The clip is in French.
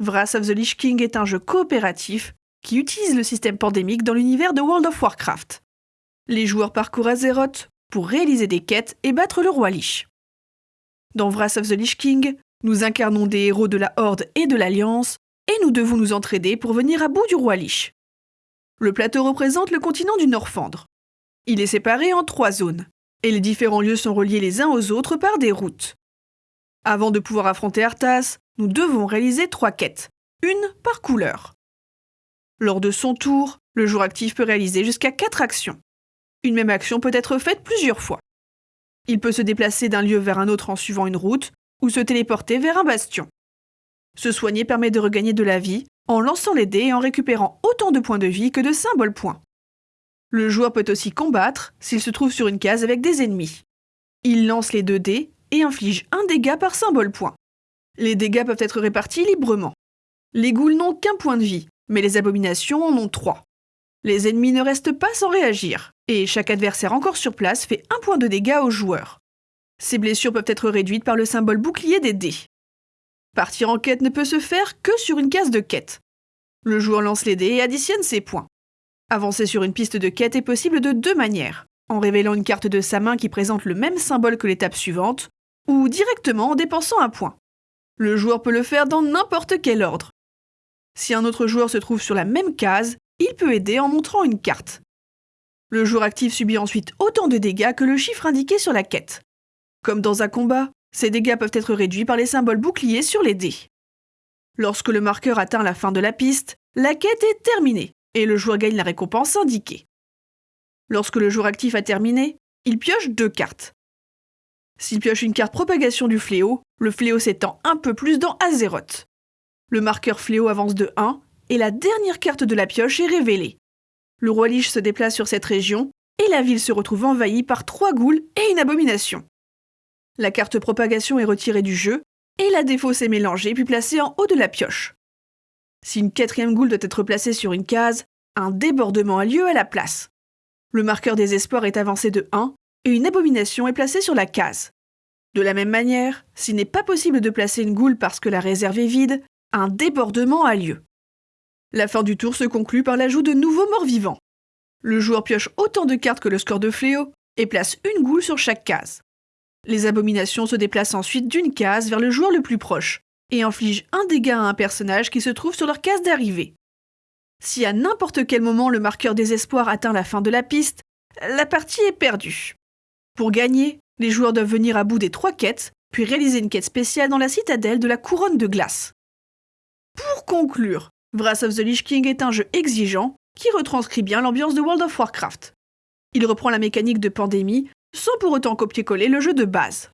Wrath of the Lich King est un jeu coopératif qui utilise le système pandémique dans l'univers de World of Warcraft. Les joueurs parcourent Azeroth pour réaliser des quêtes et battre le roi Lich. Dans Wrath of the Lich King, nous incarnons des héros de la Horde et de l'Alliance, et nous devons nous entraider pour venir à bout du roi Lich. Le plateau représente le continent du Norfandre. Il est séparé en trois zones, et les différents lieux sont reliés les uns aux autres par des routes. Avant de pouvoir affronter Arthas, nous devons réaliser trois quêtes, une par couleur. Lors de son tour, le joueur actif peut réaliser jusqu'à quatre actions. Une même action peut être faite plusieurs fois. Il peut se déplacer d'un lieu vers un autre en suivant une route, ou se téléporter vers un bastion. Se soigner permet de regagner de la vie en lançant les dés et en récupérant autant de points de vie que de symboles points. Le joueur peut aussi combattre s'il se trouve sur une case avec des ennemis. Il lance les deux dés et inflige un dégât par symbole point. Les dégâts peuvent être répartis librement. Les ghouls n'ont qu'un point de vie, mais les abominations en ont trois. Les ennemis ne restent pas sans réagir, et chaque adversaire encore sur place fait un point de dégâts au joueur. Ces blessures peuvent être réduites par le symbole bouclier des dés. Partir en quête ne peut se faire que sur une case de quête. Le joueur lance les dés et additionne ses points. Avancer sur une piste de quête est possible de deux manières, en révélant une carte de sa main qui présente le même symbole que l'étape suivante, ou directement en dépensant un point. Le joueur peut le faire dans n'importe quel ordre. Si un autre joueur se trouve sur la même case, il peut aider en montrant une carte. Le joueur actif subit ensuite autant de dégâts que le chiffre indiqué sur la quête. Comme dans un combat, ces dégâts peuvent être réduits par les symboles boucliers sur les dés. Lorsque le marqueur atteint la fin de la piste, la quête est terminée et le joueur gagne la récompense indiquée. Lorsque le joueur actif a terminé, il pioche deux cartes. S'il pioche une carte propagation du fléau, le fléau s'étend un peu plus dans Azeroth. Le marqueur fléau avance de 1 et la dernière carte de la pioche est révélée. Le roi Lich se déplace sur cette région et la ville se retrouve envahie par trois ghouls et une abomination. La carte propagation est retirée du jeu et la défausse est mélangée puis placée en haut de la pioche. Si une quatrième ghoul doit être placée sur une case, un débordement a lieu à la place. Le marqueur des espoirs est avancé de 1 et une abomination est placée sur la case. De la même manière, s'il n'est pas possible de placer une goule parce que la réserve est vide, un débordement a lieu. La fin du tour se conclut par l'ajout de nouveaux morts vivants. Le joueur pioche autant de cartes que le score de fléau et place une goule sur chaque case. Les abominations se déplacent ensuite d'une case vers le joueur le plus proche et infligent un dégât à un personnage qui se trouve sur leur case d'arrivée. Si à n'importe quel moment le marqueur désespoir atteint la fin de la piste, la partie est perdue. Pour gagner, les joueurs doivent venir à bout des trois quêtes, puis réaliser une quête spéciale dans la citadelle de la couronne de glace. Pour conclure, Wrath of the Lich King est un jeu exigeant qui retranscrit bien l'ambiance de World of Warcraft. Il reprend la mécanique de pandémie sans pour autant copier-coller le jeu de base.